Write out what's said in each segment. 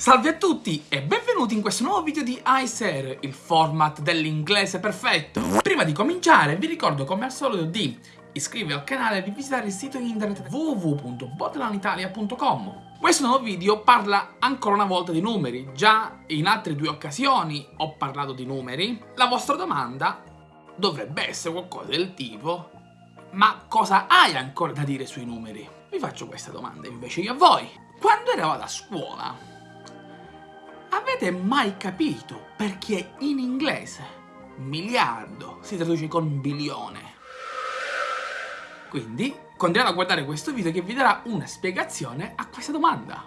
Salve a tutti e benvenuti in questo nuovo video di ICER, il format dell'inglese perfetto. Prima di cominciare vi ricordo come al solito di iscrivervi al canale e di visitare il sito internet www.botlanitalia.com. Questo nuovo video parla ancora una volta di numeri, già in altre due occasioni ho parlato di numeri. La vostra domanda dovrebbe essere qualcosa del tipo ma cosa hai ancora da dire sui numeri? Vi faccio questa domanda invece io a voi. Quando eravate a scuola, Avete mai capito perché in inglese miliardo si traduce con bilione? Quindi continuate a guardare questo video che vi darà una spiegazione a questa domanda.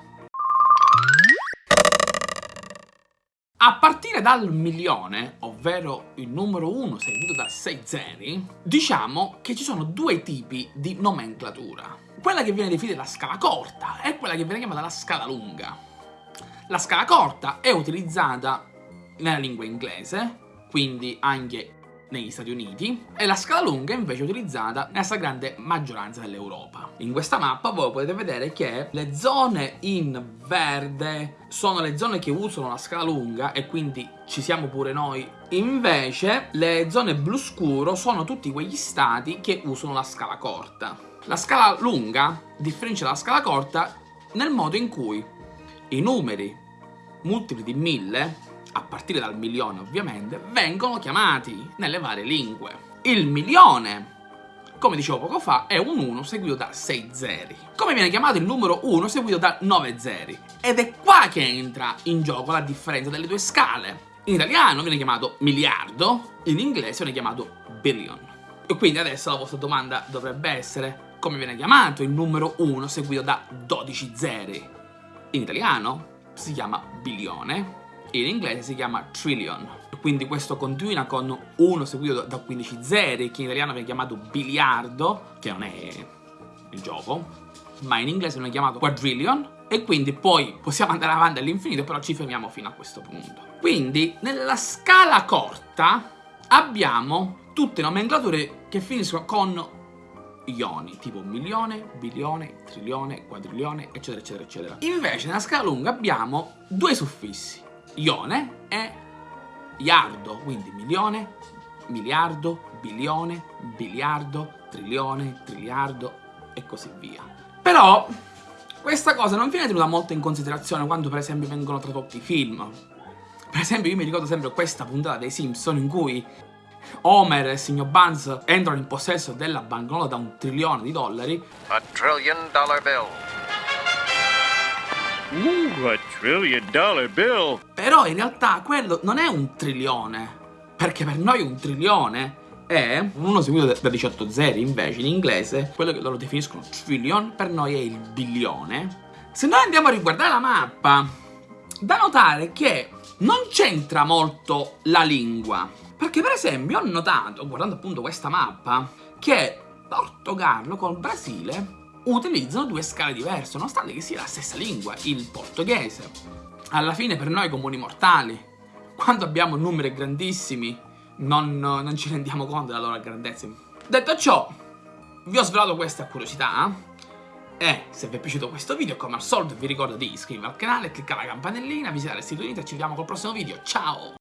A partire dal milione, ovvero il numero 1 seguito da 6 zeri, diciamo che ci sono due tipi di nomenclatura. Quella che viene definita la scala corta e quella che viene chiamata la scala lunga. La scala corta è utilizzata nella lingua inglese, quindi anche negli Stati Uniti, e la scala lunga invece è utilizzata nella stragrande maggioranza dell'Europa. In questa mappa voi potete vedere che le zone in verde sono le zone che usano la scala lunga e quindi ci siamo pure noi. Invece le zone blu scuro sono tutti quegli stati che usano la scala corta. La scala lunga differenzia dalla scala corta nel modo in cui i numeri multipli di 1000, a partire dal milione ovviamente, vengono chiamati nelle varie lingue. Il milione, come dicevo poco fa, è un 1 seguito da 6 zeri. Come viene chiamato il numero 1 seguito da 9 zeri? Ed è qua che entra in gioco la differenza delle due scale. In italiano viene chiamato miliardo, in inglese viene chiamato billion. E quindi adesso la vostra domanda dovrebbe essere come viene chiamato il numero 1 seguito da 12 zeri? In italiano si chiama bilione e in inglese si chiama trillion. Quindi questo continua con 1 seguito da 15 zeri, che in italiano viene chiamato biliardo, che non è il gioco, ma in inglese viene chiamato quadrillion, e quindi poi possiamo andare avanti all'infinito, però ci fermiamo fino a questo punto. Quindi nella scala corta abbiamo tutte nomenclature che finiscono con ioni, tipo milione, bilione, trilione, quadrilione, eccetera, eccetera, eccetera. Invece nella scala lunga abbiamo due suffissi, ione e iardo, quindi milione, miliardo, bilione, biliardo, trilione, triliardo e così via. Però questa cosa non viene tenuta molto in considerazione quando per esempio vengono tradotti i film. Per esempio io mi ricordo sempre questa puntata dei Simpson in cui Homer e il signor Buns entrano in possesso della banconota da un trilione di dollari. A trillion dollar bill. Ooh, a trillion dollar bill. Però in realtà quello non è un trilione. Perché per noi un trilione è uno seguito da 18 zeri, invece in inglese quello che loro definiscono trillion per noi è il bilione. Se noi andiamo a riguardare la mappa, da notare che non c'entra molto la lingua. Perché per esempio ho notato, guardando appunto questa mappa, che Portogallo col Brasile utilizzano due scale diverse, nonostante che sia la stessa lingua, il portoghese. Alla fine per noi comuni mortali, quando abbiamo numeri grandissimi, non, non ci rendiamo conto della loro grandezza. Detto ciò, vi ho svelato questa curiosità, e se vi è piaciuto questo video, come al solito vi ricordo di iscrivervi al canale, cliccare la campanellina, visitare il sito internet ci vediamo col prossimo video. Ciao!